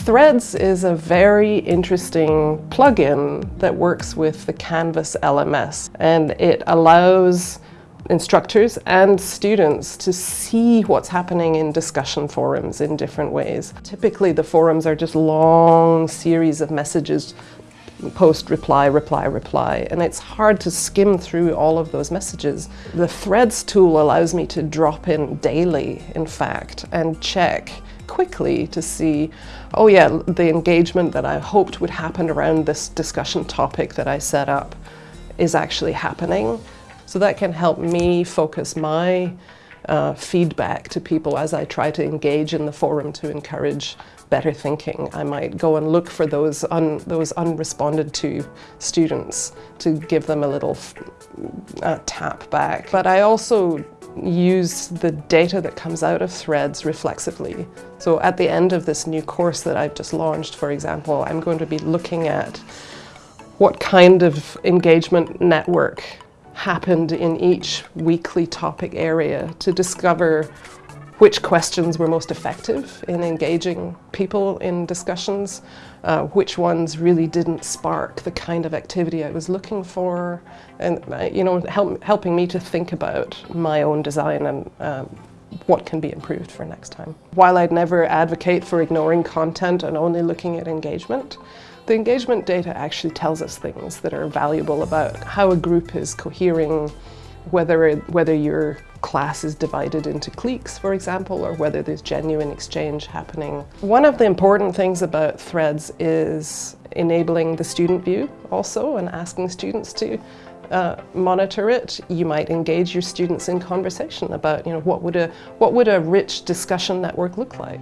Threads is a very interesting plugin that works with the Canvas LMS and it allows instructors and students to see what's happening in discussion forums in different ways. Typically the forums are just long series of messages post, reply, reply, reply, and it's hard to skim through all of those messages. The Threads tool allows me to drop in daily, in fact, and check quickly to see, oh yeah, the engagement that I hoped would happen around this discussion topic that I set up is actually happening. So that can help me focus my uh, feedback to people as I try to engage in the forum to encourage better thinking. I might go and look for those, un, those unresponded to students to give them a little uh, tap back. But I also use the data that comes out of threads reflexively. So at the end of this new course that I've just launched, for example, I'm going to be looking at what kind of engagement network happened in each weekly topic area to discover which questions were most effective in engaging people in discussions, uh, which ones really didn't spark the kind of activity I was looking for, and uh, you know, help, helping me to think about my own design and um, what can be improved for next time. While I'd never advocate for ignoring content and only looking at engagement, the engagement data actually tells us things that are valuable about how a group is cohering, whether, whether your class is divided into cliques, for example, or whether there's genuine exchange happening. One of the important things about Threads is enabling the student view also and asking students to uh, monitor it. You might engage your students in conversation about you know, what, would a, what would a rich discussion network look like.